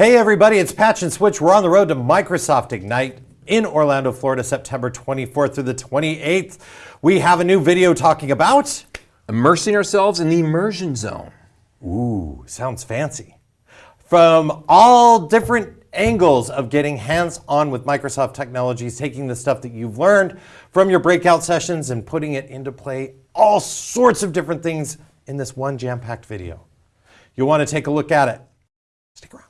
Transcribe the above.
Hey everybody, it's Patch and Switch. We're on the road to Microsoft Ignite in Orlando, Florida, September 24th through the 28th. We have a new video talking about immersing ourselves in the immersion zone. Ooh, sounds fancy. From all different angles of getting hands-on with Microsoft technologies, taking the stuff that you've learned from your breakout sessions and putting it into play, all sorts of different things in this one jam-packed video. You'll want to take a look at it. Stick around.